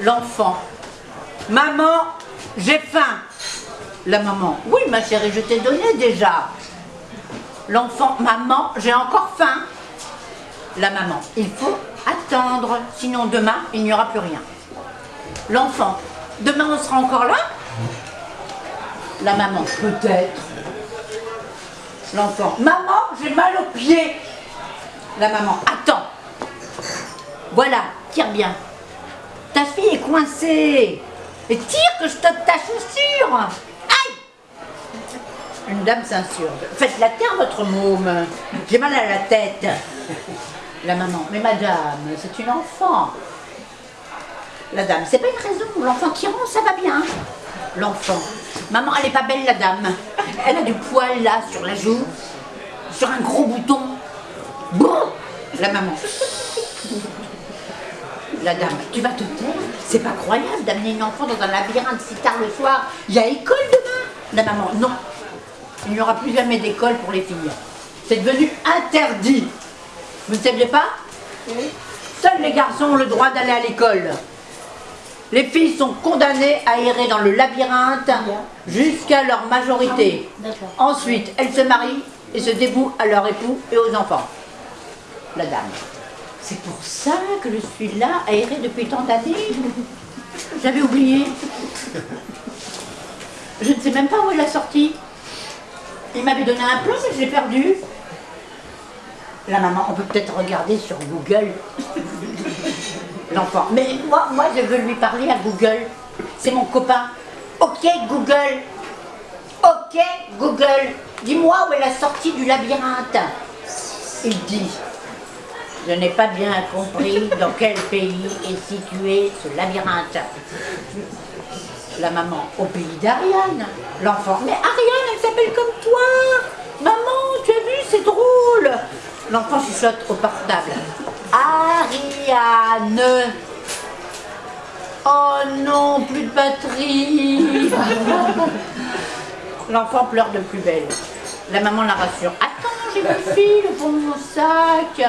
L'enfant. Maman, j'ai faim. La maman. Oui, ma chérie, je t'ai donné déjà. L'enfant. Maman, j'ai encore faim. La maman. Il faut attendre, sinon demain, il n'y aura plus rien. L'enfant. Demain, on sera encore là La maman. Peut-être. L'enfant. Maman, j'ai mal aux pieds. La maman. Attends. Voilà, tire bien. Ta fille est coincée. Et tire que je te ta chaussure. Aïe Une dame s'insurge. Faites la terre, votre môme. J'ai mal à la tête. La maman. Mais madame, c'est une enfant. La dame. C'est pas une raison. L'enfant qui rentre, ça va bien. L'enfant. Maman, elle est pas belle, la dame. Elle a du poil là sur la joue. Sur un gros bouton. Bon La maman la dame, tu vas te taire C'est pas croyable d'amener une enfant dans un labyrinthe si tard le soir. Il y a école demain La maman, non. Il n'y aura plus jamais d'école pour les filles. C'est devenu interdit. Vous ne saviez pas Seuls les garçons ont le droit d'aller à l'école. Les filles sont condamnées à errer dans le labyrinthe jusqu'à leur majorité. Ensuite, elles se marient et se dévouent à leur époux et aux enfants. La dame. C'est pour ça que je suis là, aérée depuis tant d'années. J'avais oublié. Je ne sais même pas où elle a sorti. Il m'avait donné un plan, mais je l'ai perdu. La maman, on peut peut-être regarder sur Google. L'enfant. Mais moi, moi, je veux lui parler à Google. C'est mon copain. Ok, Google. Ok, Google. Dis-moi où est la sortie du labyrinthe. Il dit, je n'ai pas bien compris dans quel pays est situé ce labyrinthe. La maman, au pays d'Ariane. L'enfant, mais Ariane, elle s'appelle comme toi. Maman, tu as vu, c'est drôle. L'enfant chuchote au portable. Ariane. Oh non, plus de batterie. L'enfant pleure de plus belle. La maman la rassure. Attends, j'ai mon fil pour mon sac.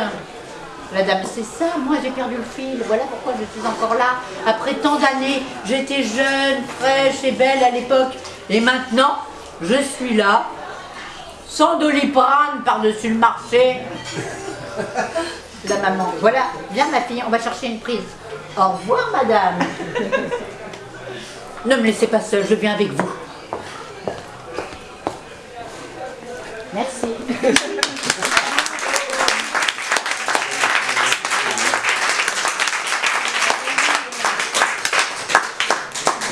Madame, c'est ça, moi j'ai perdu le fil, voilà pourquoi je suis encore là. Après tant d'années, j'étais jeune, fraîche et belle à l'époque. Et maintenant, je suis là, sans doliprane par-dessus le marché. La maman, voilà, viens ma fille, on va chercher une prise. Au revoir madame. ne me laissez pas seule, je viens avec vous. Merci.